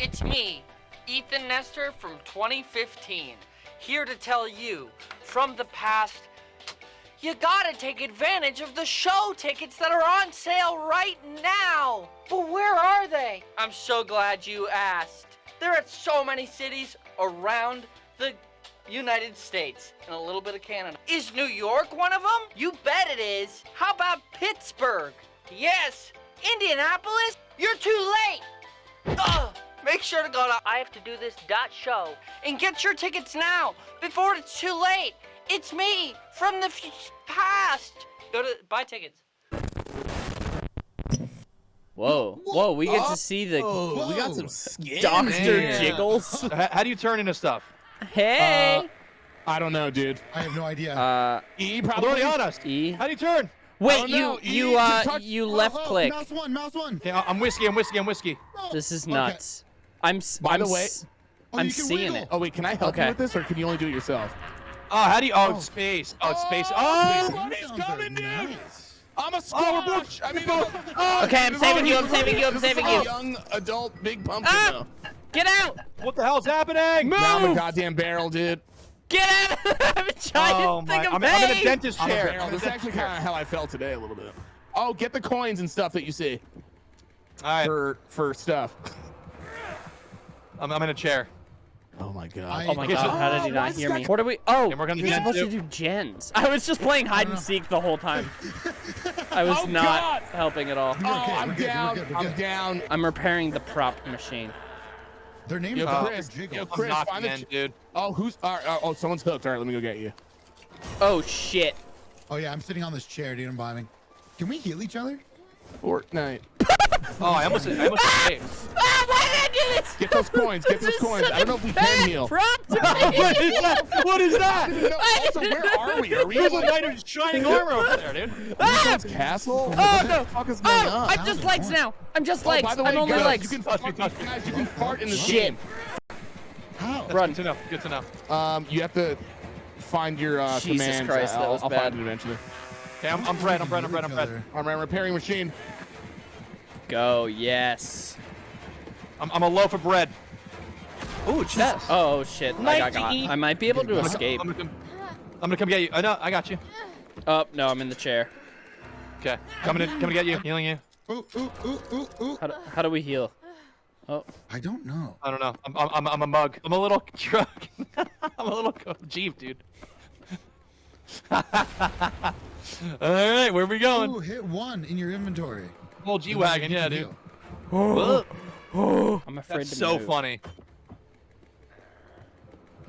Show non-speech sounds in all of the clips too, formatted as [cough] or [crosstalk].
It's me, Ethan Nestor from 2015, here to tell you from the past you gotta take advantage of the show tickets that are on sale right now. But where are they? I'm so glad you asked. They're at so many cities around the United States and a little bit of Canada. Is New York one of them? You bet it is. How about Pittsburgh? Yes. Indianapolis? You're too late. Ugh. Make sure to go to I have to do this dot show and get your tickets now before it's too late. It's me from the f- past. Go to buy tickets. Whoa, whoa, we get to see the Oh, we got some skin. Doctor man. Jiggles. How, how do you turn into stuff? Hey. I don't know, dude. I have no idea. Uh, E probably. on us. E. How do you turn? Wait, you know. you E uh you Oh, left oh, click. Mouse one, mouse one. Okay, I- I'm whiskey. I'm whiskey. I'm whiskey. Oh, This is okay. Nuts. I'm By I'm the way- Oh, I'm seeing wiggle. it. Oh wait, can I help Okay. you with this, or can you only do it yourself? Oh, how do you? Oh, Oh. space. Oh, it's space. Oh, Oh, That He's sounds coming, dude. nice. I'm a Oh, we're. I mean, [laughs] oh, Okay, I'm saving you, I'm saving you, I'm saving you. Young adult big pumpkin. Ah! though. get out! what the hell's happening? Now I'm a goddamn barrel, dude. Get out! [laughs] I'm a giant Oh thing my! of I'm, I'm in a dentist chair. barrel. I'm in a This is actually kind of how I felt today a little bit. Oh, get the coins and stuff that you see All right, for for stuff. [laughs] I'm, I'm in a chair. Oh my god. Oh my god, so- how did he Oh, not hear me? What are we? Oh, And we're gonna you're do supposed to do gens. I was just playing hide and uh. seek the whole time. I was [laughs] Oh, not God. helping at all. Oh, okay, I'm we're good, we're down. good, I'm down. I'm repairing the prop machine. Their names Yo, are Chris, Dr. Jiggle. yo, I'm Chris, knocking find the dude. Oh, who's? all right, oh, oh, someone's hooked. All right, let me go get you. Oh shit. Oh yeah, I'm sitting on this chair, dude. I'm bombing. Can we heal each other? Fortnite. [laughs] Oh, I almost, I almost escaped. Why did I do this? Get those coins. Get those coins. I don't know if we can heal. Prop to [laughs] me. what is that? What is that? No, also, where are we? Are we There's in a knight of shining armor over there, dude. Ah! Someone's castle? Oh what no! the fuck is going Oh, on? I'm just legs now. I'm just Oh, legs. by the way, I'm only guys, legs. You can fart, guys, you can fart in the Shit. game. How? Run. Good to know. Good to know. Um, you have to find your uh, Jesus commands. Christ, that I'll, was I'll bad. find it eventually. Okay, I'm, I'm bread. I'm bread. I'm bread. I'm Each I'm repairing machine. Go, yes. I'm, I'm a loaf of bread. Ooh, chest. Oh shit, I got got. I might be able to I'm gonna- escape. I'm gonna come. I'm gonna come get you. I know. I got you. Oh no, I'm in the chair. Okay, coming in. Coming to get you. Healing you. Ooh, ooh, ooh, ooh, ooh. How do, how do we heal? Oh, I don't know. I don't know. I'm, I'm, I'm, I'm a mug. I'm a little [laughs] truck. [laughs] I'm a little co- Jeep, dude. [laughs] All right, where are we going? Ooh, hit one in your inventory. Old G wagon, yeah, dude. Heal. Whoa. Oh. I'm afraid That's to so move. funny.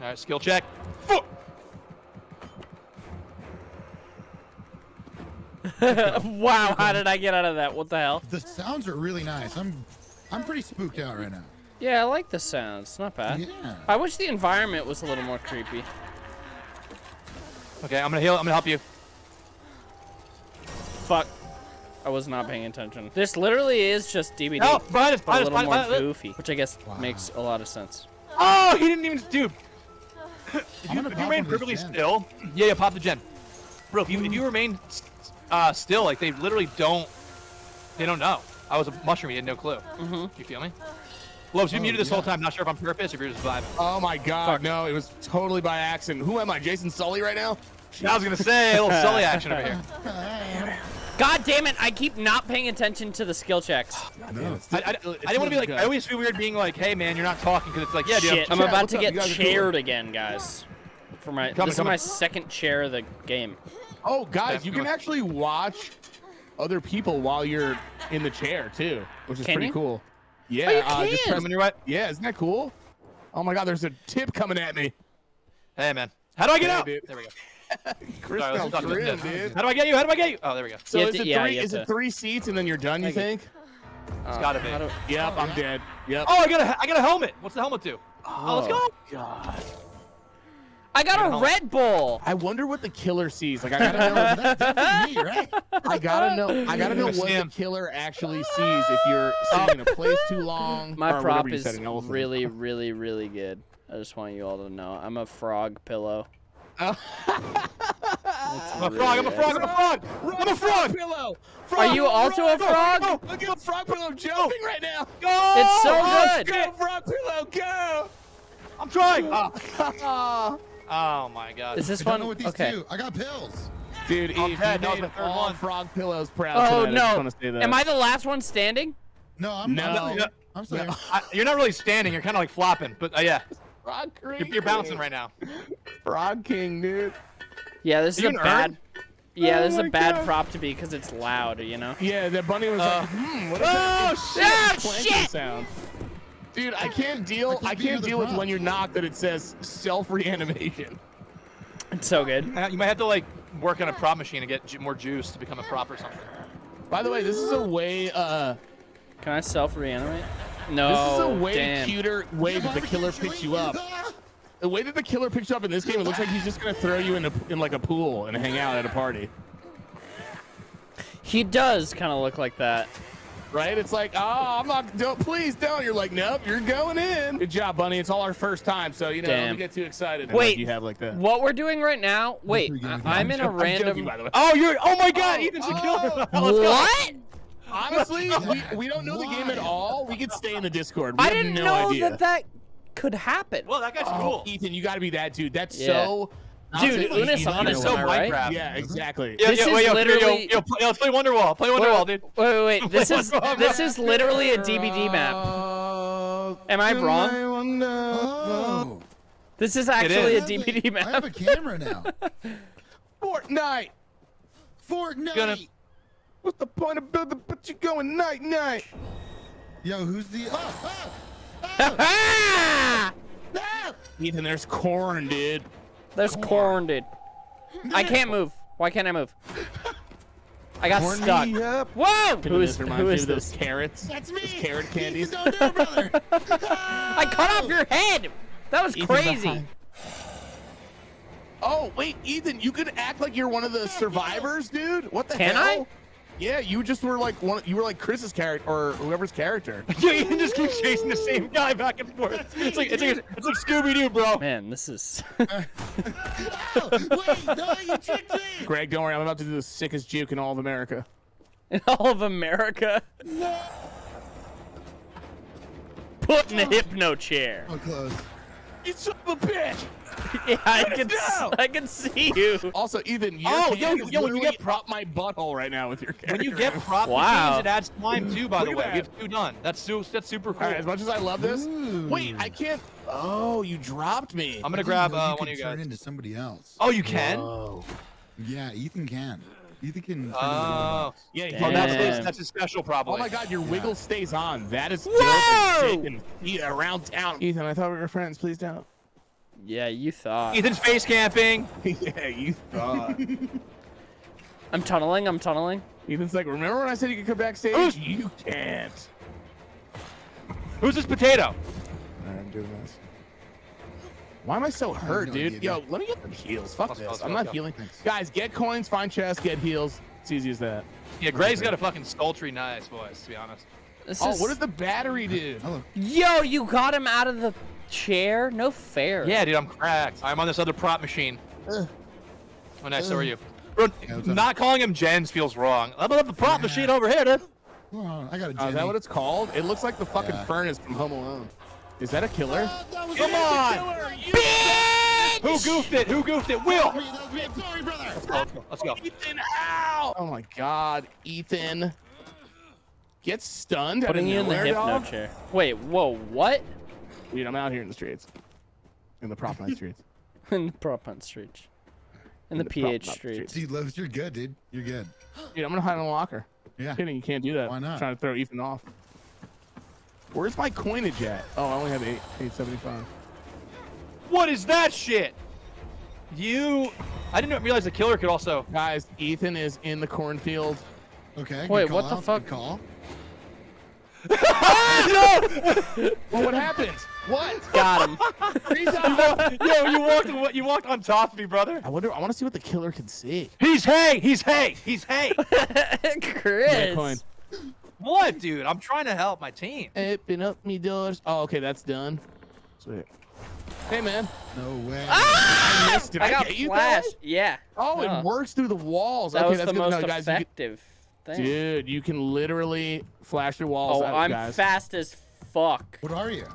All right, skill check. Fu- [laughs] wow, how did I get out of that? What the hell? The sounds are really nice. I'm, I'm pretty spooked out right now. Yeah, I like the sounds. Not bad. Yeah. I wish the environment was a little more creepy. Okay, I'm gonna heal. I'm gonna help you. Fuck. I was not paying attention. This literally is just DBD, Help! Behind us! but a little Behind more us! goofy, which I guess Wow. makes a lot of sense. Oh, he didn't even, dude. [sighs] If you, if you remain one of these perfectly gens. still, yeah, yeah, pop the gen, bro. If you if you remain uh, still, like they literally don't, they don't know. I was a mushroom. He had no clue. Mm-hmm. You feel me? Lobes, you Oh, muted this whole time. Not sure if on purpose, if you're just vibing. Oh my god, Fuck. no, it was totally by accident. Who am I, Jason Sully right now? I was gonna say a little Sully action over here. [laughs] God damn it! I keep not paying attention to the skill checks. [sighs] No. I, I, I didn't want to be like. I always feel weird being like, "Hey, man, you're not talking," because it's like, "Yeah, dude." Shit, I'm Chat, about to up? get You guys are cool. chaired again, guys. For my Coming, this is my second chair of the game. Oh, guys, That's you can actually watch other people while you're in the chair too, which is Can pretty you? cool. Yeah, Oh, you uh, just can? press- your way. yeah, isn't that cool? Oh my god, there's a tip coming at me. Hey, man. How do I get Hey, out? dude. There we go. [laughs] Chris Sorry, let's sounds grim, dude. How do I get you? How do I get you? Oh, there we go. So You is to- it yeah, three? you have Is it three seats and then you're done? You think? you. think? Uh, gotta be. do- Yep, I'm dead. Yep. Oh, I got a I got a helmet. What's the helmet do? Oh, let's go. God. I got a Hell. Red Bull. I wonder what the killer sees. Like I gotta know. That's me, right? I gotta know. I gotta know what the killer actually sees if you're sitting in a place too long. My prop is said, an really, really, really good. I just want you all to know. I'm a frog pillow. I'm a frog. I'm a frog. I'm a frog. I'm a frog. pillow. Are you also a frog? Oh, look at a frog pillow jumping right now. Go. It's so Oh, good. shit. Go, Frog Pillow, go! I'm trying. Oh, [laughs] oh my god. Is this I one? know what these Okay. do. I got pills. Dude, I'm Eve, you That was made the third all one. Frog Pillows proud Oh tonight. I just no! want to say that. Am I the last one standing? No, I'm, No. I'm still No. here. I'm still here. I, you're not really standing. You're kind of like flopping. But uh, yeah, Frog you're, you're bouncing right now. Frog King, dude. Yeah, this is a bad. urn? Yeah, Oh this is a bad God. prop to be because it's loud. You know. Yeah, the bunny was Uh, like, hmm, what is oh, that? shit! Clanking shit! sound. Dude, I can't deal. I I can't can't deal with when you're knocked that it says self reanimation. It's so good. You might have to like work on a prop machine to get ju- more juice to become a prop or something. By the way, this is a way. uh Can I self reanimate? No. This is a way Oh, damn. cuter way that the killer chili. picks you up. The way that the killer picks you up in this game, it looks like he's just gonna throw you in a, in like a pool and hang out at a party, He does kind of look like that. right? It's like, oh, I'm not. Don't please don't. You're like, nope, you're going in. Good job, Bunny. It's all our first time, so you know, Damn. don't get too excited. Wait, you have like that. What we're doing right now? Wait, pretty good. I- I'm in a I'm joking, random. by the way. Oh, you're. Oh my God, Oh, Ethan's the oh. killer. Oh, let's go. What? Honestly, [laughs] we, we don't know the game at all. We could stay in the Discord. We I didn't no know idea. that that could happen. Well, that guy's Oh, cool. Ethan, you got to be that dude. That's Yeah. so. Dude, honestly, Unis on know is so on, right? Minecraft. Yeah, mm-hmm. exactly. Yo, This yo, is wait, yo, yo, literally- Yo, yo, play, yo, let's play Wonderwall. Play Wonderwall, dude. Wait, wait, wait. [laughs] This is this is literally a DBD map. Am I wrong? Oh. This is is. actually a I have DBD I have map. a camera now. [laughs] Fortnite. Fortnite. Gonna- What's the point of building? But you going night night. Yo, who's the? Oh, oh, oh, Ethan, there's corn, dude. There's corn, dude. I can't move. Why can't I move? I got Corn stuck. me up. Whoa! Who Who is is this? those carrots? That's me. Those carrot Ethan, candies. don't do it, brother. [laughs] I cut off your head. That was Ethan crazy. behind. Oh wait, Ethan, you could act like you're one of the survivors, dude. What the Can hell? I? Yeah, you just were like one. You were like Chris's character or whoever's character. [laughs] Yo, Ethan just keep chasing the same guy back and forth. It's like it's like it's like Scooby Doo, bro. Man, this is. [laughs] Oh, wait, no, you tricked me. Greg, don't worry, I'm about to do the sickest juke in all of America. [laughs] in all of America. No. Put in a hypno chair. Oh, close. You son of a bitch! [laughs] Yeah, I can. I can see you. Also, Ethan, your Oh, hand yo, yo, when you get prop my butthole right now with your character. [laughs] When you get prop Wow. machines, it adds time too. By the way, at we have two done. That's su- that's super cool. All right, as much as I love this, Ooh. wait, I can't. Oh, you dropped me. I'm gonna grab know uh, you one of could you turn into somebody else. Oh, you can. Whoa. Yeah, Ethan can. Ethan can. turn Oh, Yeah. Damn. oh, that's Damn. his, that's his special problem. Oh my God, your wiggle stays on. That is dope Whoa! and sick and yeah, around town. Ethan, I thought we were friends. Please don't. Yeah, you thought. Ethan's face camping. [laughs] yeah, you thought. [laughs] I'm tunneling. I'm tunneling. Ethan's like, remember when I said you could come backstage? You can't. Who's this potato? All right, I'm doing this. Why am I so hurt, no dude? idea, Yo, let me get the heals. Fuck Let's this. let's I'm go, not go. healing. Guys, get coins, find chests, get heals. It's easy as that. Yeah, Gray's got a fucking sultry nice voice, to be honest. This Oh, is... what does the battery do? Hello. Yo, you got him out of the chair? No fair. Yeah, dude, I'm cracked. I'm on this other prop machine. Ugh. Oh, nice. So Ugh. are you? Bro, Yeah, not calling him gens feels wrong. I'm on the prop Yeah. machine over here, dude. Hold on, I got a Oh, is that what it's called? It looks like the fucking Yeah. furnace from Home Alone. Is that a killer? Oh, that Come me. on. Bitch! Who goofed it? Who goofed it? Will. That was me. That was me. I'm sorry, brother. Let's go. Let's go. Ethan, ow! Oh my god, Ethan. Get stunned out of Putting you in the nowhere, hypno dog? chair. Wait, whoa, what? Dude, I'm out here in the streets. In the prop night streets. [laughs] in the prop hunt streets. In the, the PH hunt streets. See, Loves, you're good, dude. You're good. Dude, I'm gonna hide in a locker. Yeah. Kidding, you can't do that. Why not? trying to throw Ethan off. Where's my coinage at? Oh, I only have eight, 875. What is that shit? You. I didn't realize the killer could also. Guys, Ethan is in the cornfield. Okay. Wait, call what the out, good fuck? Call. Ah, [laughs] well, what happened? What? Got him. [laughs] Yo, you walked. on- You walked on top of me, brother. I wonder. I want to see what the killer can see. He's hay. He's hay. He's hay. [laughs] Chris. Coin. what, dude? I'm trying to help my team. Open up me doors. Oh, okay, that's done. Sweet. Hey, man. No way. Ah! I missed it. I got get you, flash. guys? Yeah. Oh, Huh. it works through the walls. That okay, was that's the good most know, guys. You can- effective thing. Dude, you can literally flash your walls oh, out, I'm guys. fast as fuck? What are you?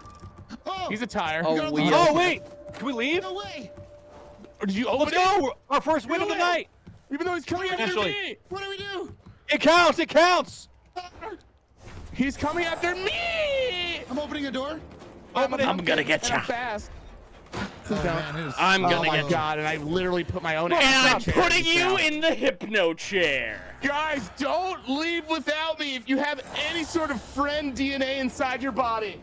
Oh, He's a tire. Oh, got a we. lot Oh wait, can we leave? no way. Or did you open Let's it? go. We're- Our first win of the night. Even though he's coming after me. What do we do? It counts. It counts. He's coming after me. I'm opening a door. Open it. I'm gonna get you. ya. I'm fast. Oh, man, I'm Oh gonna my get god! And I literally put my own. And I'm putting you now. in the hypno chair. Guys, don't leave without me. If you have any sort of friend DNA inside your body,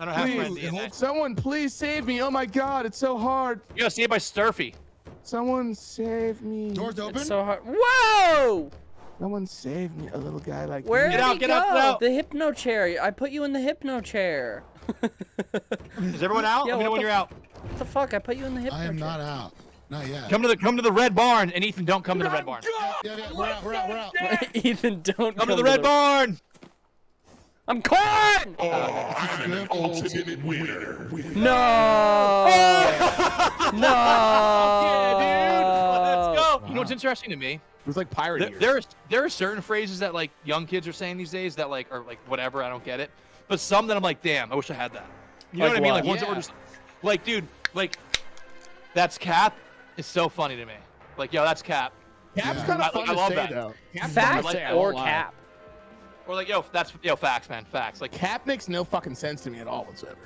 I don't have Please. friend DNA. holds- someone please save me. Oh my god, it's so hard. You gotta see it by Sturfy. Someone save me. Doors open. It's so hard. Whoa! Someone save me. A little guy like Where me. did out, he get go? out, get out. The hypno chair. I put you in the hypno chair. [laughs] Is everyone out? Yeah, Let me know when you're out. What the fuck? I put you in the hypno chair. I am chair. not out. Not yet. Come to the come to the red barn, and Ethan, don't come to the red barn. Yeah, yeah, we're out. We're out. We're out. [laughs] Ethan, don't Come to the red barn. I'm corn! Oh, Good. Ultimate winner. No! [laughs] no! Let's go. You know what's interesting to me? It was like pirate There, years. there, are, certain phrases that like young kids are saying these days that like are like whatever. I don't get it. But some that I'm like, damn, I wish I had that. You know Like what I mean? what? Like ones that were just like, dude, like that's cap. Is so funny to me. Like, yo, that's cap. Cap's Yeah. kind I- of fun I to love say that. though. Cap's fun to Fact say, or cap? Or like, yo, that's yo, facts, man, facts. Like, Cap makes no fucking sense to me at all whatsoever.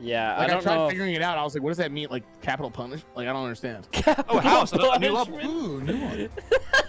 Yeah, Like I I, tried know. figuring it out. I was like, what does that mean? Like capital punish? Like I don't understand. oh, house, new level. Ooh, new one. [laughs]